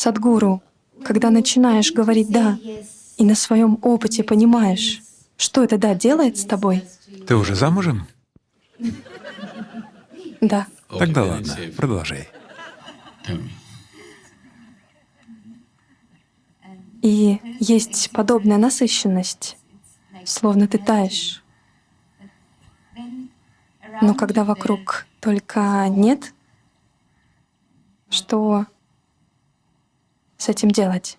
Садгуру, когда начинаешь говорить «да», и на своем опыте понимаешь, что это «да» делает с тобой, Ты уже замужем? да. Тогда ладно, продолжай. И есть подобная насыщенность, словно ты таешь. Но когда вокруг только нет, что с этим делать?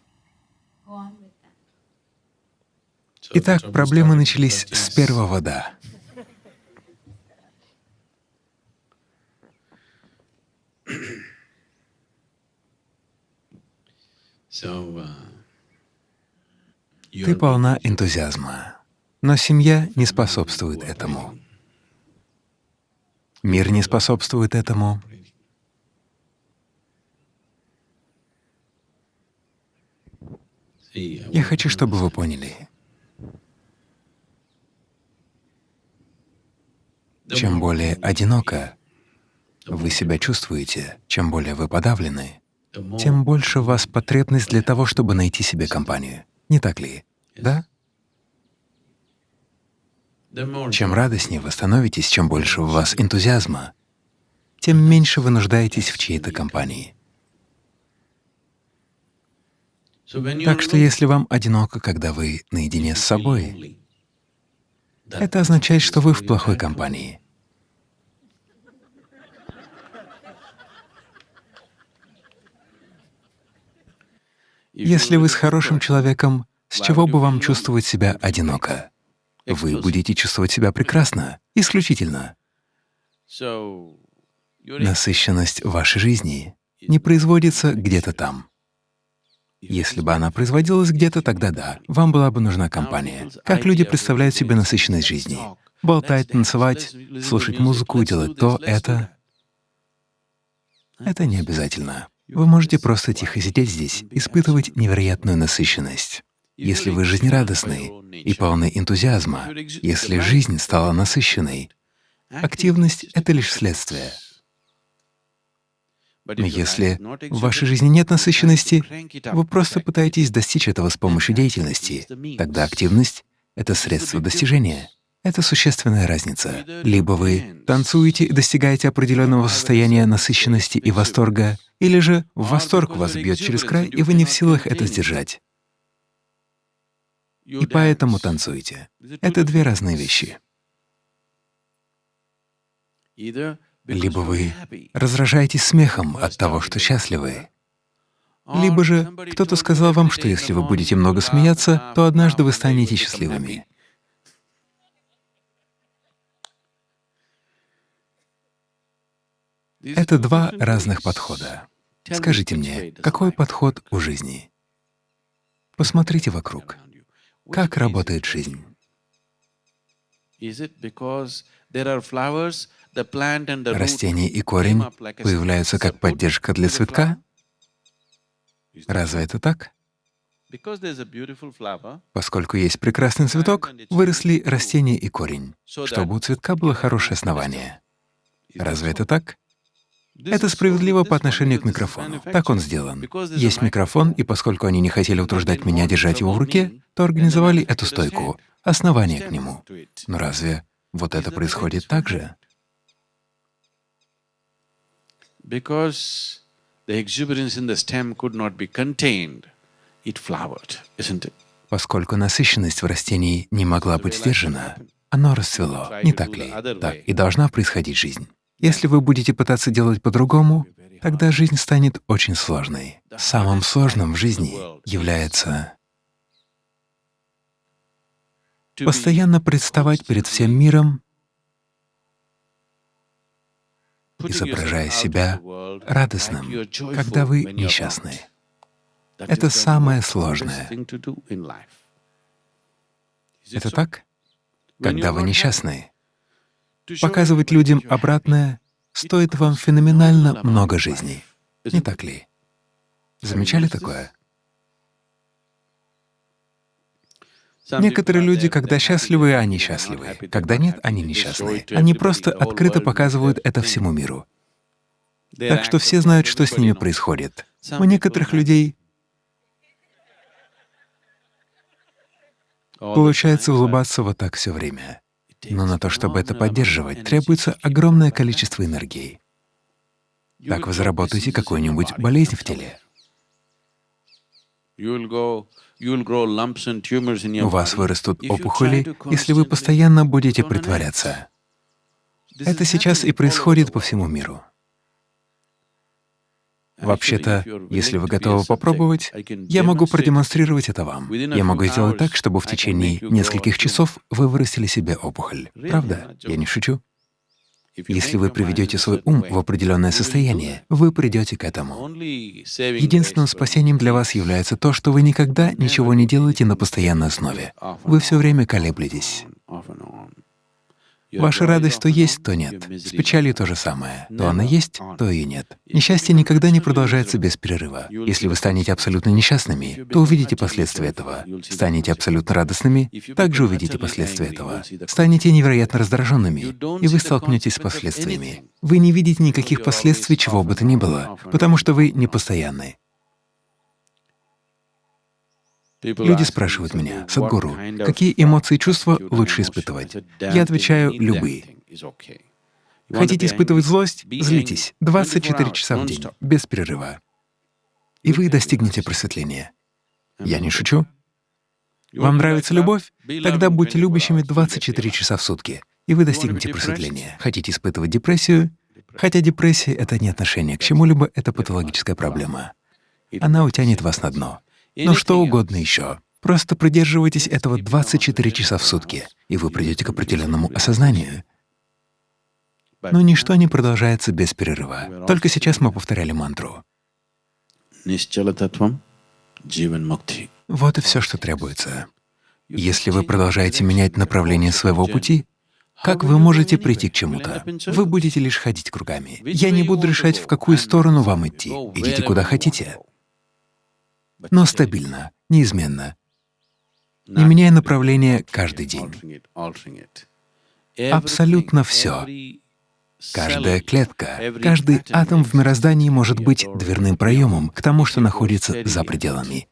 Итак, проблемы начались с первого «да». Ты полна энтузиазма, но семья не способствует этому. Мир не способствует этому. Я хочу, чтобы вы поняли. Чем более одиноко вы себя чувствуете, чем более вы подавлены, тем больше в вас потребность для того, чтобы найти себе компанию. Не так ли? Да? Чем радостнее вы становитесь, чем больше у вас энтузиазма, тем меньше вы нуждаетесь в чьей-то компании. Так что если вам одиноко, когда вы наедине с собой, это означает, что вы в плохой компании. Если вы с хорошим человеком, с чего бы вам чувствовать себя одиноко? Вы будете чувствовать себя прекрасно, исключительно. Насыщенность вашей жизни не производится где-то там. Если бы она производилась где-то, тогда да, вам была бы нужна компания. Как люди представляют себе насыщенность жизни? Болтать, танцевать, слушать музыку, делать то, это. Это не обязательно. Вы можете просто тихо сидеть здесь, испытывать невероятную насыщенность. Если вы жизнерадостны и полны энтузиазма, если жизнь стала насыщенной, активность — это лишь следствие. Но если в вашей жизни нет насыщенности, вы просто пытаетесь достичь этого с помощью деятельности, тогда активность — это средство достижения. Это существенная разница. Либо вы танцуете и достигаете определенного состояния насыщенности и восторга, или же восторг вас бьет через край, и вы не в силах это сдержать. И поэтому танцуете. Это две разные вещи. Либо вы разражаетесь смехом от того, что счастливы, либо же кто-то сказал вам, что если вы будете много смеяться, то однажды вы станете счастливыми. Это два разных подхода. Скажите мне, какой подход у жизни? Посмотрите вокруг. Как работает жизнь? Растение и корень появляются как поддержка для цветка? Разве это так? Поскольку есть прекрасный цветок, выросли растение и корень, чтобы у цветка было хорошее основание. Разве это так? Это справедливо по отношению к микрофону. Так он сделан. Есть микрофон, и поскольку они не хотели утруждать меня держать его в руке, то организовали эту стойку, основание к нему. Но разве вот это происходит так же? Поскольку насыщенность в растении не могла быть сдержана, оно расцвело, не так ли? Так и должна происходить жизнь. Если вы будете пытаться делать по-другому, тогда жизнь станет очень сложной. Самым сложным в жизни является постоянно представать перед всем миром, изображая себя радостным, когда вы несчастны. Это самое сложное. Это так? Когда вы несчастны, Показывать людям обратное стоит вам феноменально много жизней. Не так ли? Замечали такое? Некоторые люди, когда счастливы, они счастливы. Когда нет, они несчастны. Они просто открыто показывают это всему миру. Так что все знают, что с ними происходит. У некоторых людей получается улыбаться вот так все время. Но на то, чтобы это поддерживать, требуется огромное количество энергии. Так вы заработаете какую-нибудь болезнь в теле. У вас вырастут опухоли, если вы постоянно будете притворяться. Это сейчас и происходит по всему миру. Вообще-то, если вы готовы попробовать, я могу продемонстрировать это вам. Я могу сделать так, чтобы в течение нескольких часов вы вырастили себе опухоль. Правда? Я не шучу. Если вы приведете свой ум в определенное состояние, вы придете к этому. Единственным спасением для вас является то, что вы никогда ничего не делаете на постоянной основе. Вы все время колеблетесь. Ваша радость то есть, то нет. С печалью то же самое. То она есть, то и нет. Несчастье никогда не продолжается без перерыва. Если вы станете абсолютно несчастными, то увидите последствия этого. Станете абсолютно радостными, также увидите последствия этого. Станете невероятно раздраженными, и вы столкнетесь с последствиями. Вы не видите никаких последствий чего бы то ни было, потому что вы непостоянны. Люди спрашивают меня, Садгуру, какие эмоции и чувства лучше испытывать? Я отвечаю — любые. Хотите испытывать злость? Злитесь 24 часа в день, без перерыва. И вы достигнете просветления. Я не шучу. Вам нравится любовь? Тогда будьте любящими 24 часа в сутки, и вы достигнете просветления. Хотите испытывать депрессию? Хотя депрессия — это не отношение к чему-либо, это патологическая проблема. Она утянет вас на дно но что угодно еще. Просто придерживайтесь этого 24 часа в сутки, и вы придете к определенному осознанию. Но ничто не продолжается без перерыва. Только сейчас мы повторяли мантру. Вот и все, что требуется. Если вы продолжаете менять направление своего пути, как вы можете прийти к чему-то? Вы будете лишь ходить кругами. Я не буду решать, в какую сторону вам идти. Идите куда хотите но стабильно, неизменно, не меняя направление каждый день. Абсолютно все. Каждая клетка, каждый атом в мироздании может быть дверным проемом к тому, что находится за пределами,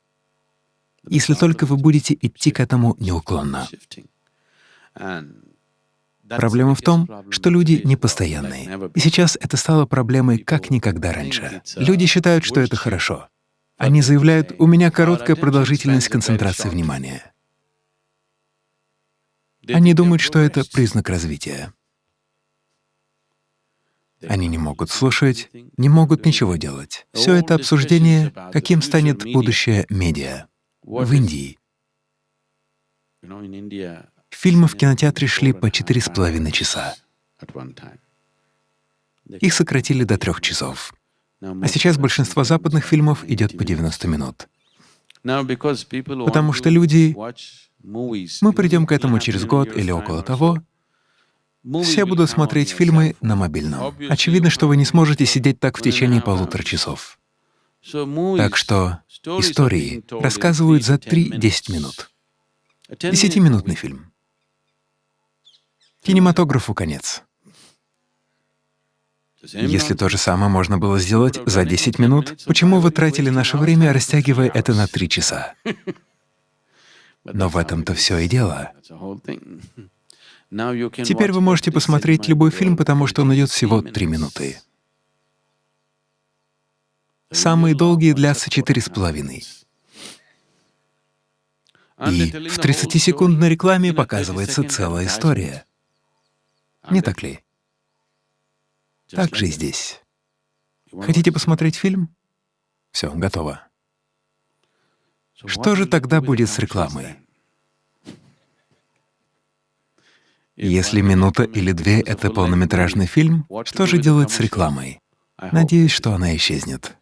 если только вы будете идти к этому неуклонно. Проблема в том, что люди непостоянные. И сейчас это стало проблемой как никогда раньше. Люди считают, что это хорошо. Они заявляют, у меня короткая продолжительность концентрации внимания. Они думают, что это признак развития. Они не могут слушать, не могут ничего делать. Все это обсуждение, каким станет будущее медиа. В Индии фильмы в кинотеатре шли по четыре с половиной часа. Их сократили до трех часов. А сейчас большинство западных фильмов идет по 90 минут. Потому что люди... Мы придем к этому через год или около того, все будут смотреть фильмы на мобильном. Очевидно, что вы не сможете сидеть так в течение полутора часов. Так что истории рассказывают за 3-10 минут. Десятиминутный фильм. Кинематографу конец. Если то же самое можно было сделать за 10 минут, почему вы тратили наше время, растягивая это на 3 часа? Но в этом-то все и дело. Теперь вы можете посмотреть любой фильм, потому что он идет всего 3 минуты. Самые долгие длятся четыре с половиной. И в 30-секундной рекламе показывается целая история. Не так ли? Так же и здесь. Хотите посмотреть фильм? Все, готово. Что же тогда будет с рекламой? Если минута или две — это полнометражный фильм, что же делать с рекламой? Надеюсь, что она исчезнет.